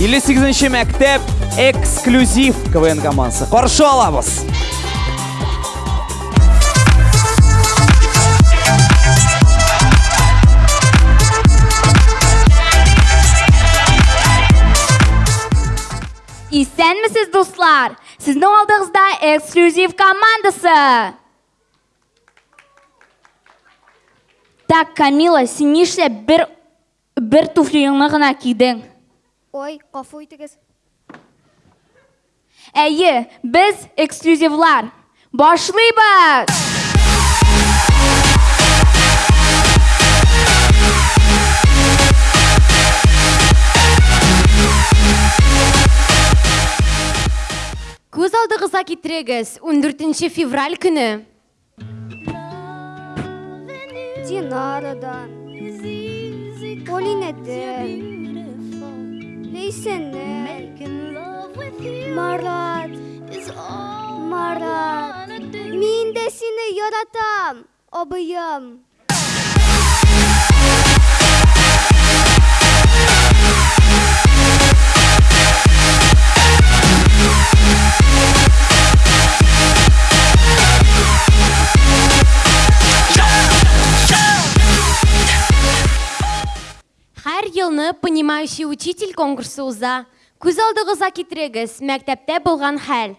58 мәктәп эксклюзив КВН командасы. Каршы алабыз! Исәнмесез, дуслар! Сезнең алдыгызда эксклюзив командасы! Так, Камила, син нишләп бер бер туфлиеңне гына кидең? Ой, гафу итегез. Әйе, без эксклюзивлар. Башлыйбыз! Күз алдыгызга китерегез, ундүртенче февраль көне. Динарадан, Полинәдән, Ләйсәннән, Марат, Марат, мин дә сине яратам! Абыем! Һәр елны Понимающий учитель конкурсы уза. Күз алдыгызга китерегез, мәктәптә булган хәл.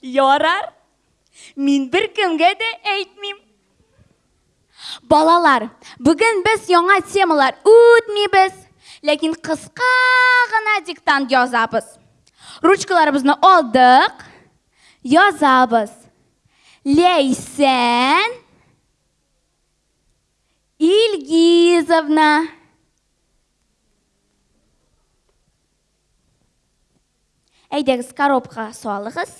Ярар. Мин беркемгә дә әйтмим. Балалар, бүген без яңа темалар үтмибез, ләкин кыска гына диктант язабыз. Ручкаларыбызны алдык, язабыз. Ләйсән Ильгизовна. Әйдәгез, коробкага салыгыз.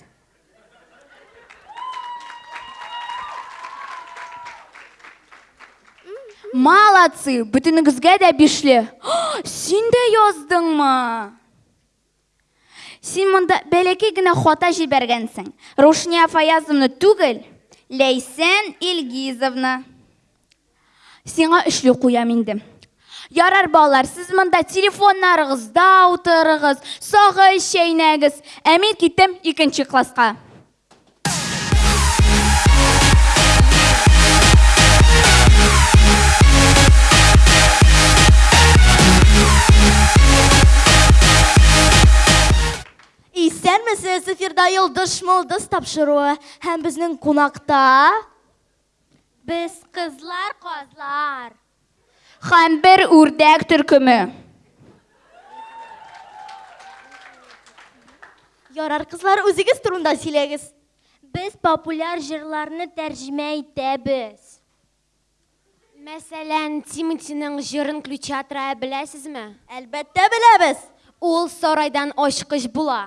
Молодцы! Бөтенегезгә дә бишле. Син дә яздыңмы? Син монда бәләкәй генә хата җибәргәнсең. Рушния Фаязовна түгел, Ләйсән Илгизовна. Сиңа өчле куям инде. Ярар, балалар, сез монда телефоннарыгызда утырыгыз, сагыз чәйнәгез. Ә мин киттем икенче класска. Исәнмесез, эфирда Йолдыш Молдыс тапшыруы һәм безнең кунакта Без кызлар казлар. Һәм бер үрдәк төркеме. Ярар, кызлар, үзегез турында сөйләгез. Без популяр җырларны тәрҗемә итәбез. Мәсәлән, Тиматиның җырын Ключатра беләсезме? Әлбәттә беләбез! Ул сарайдан ачкыч була.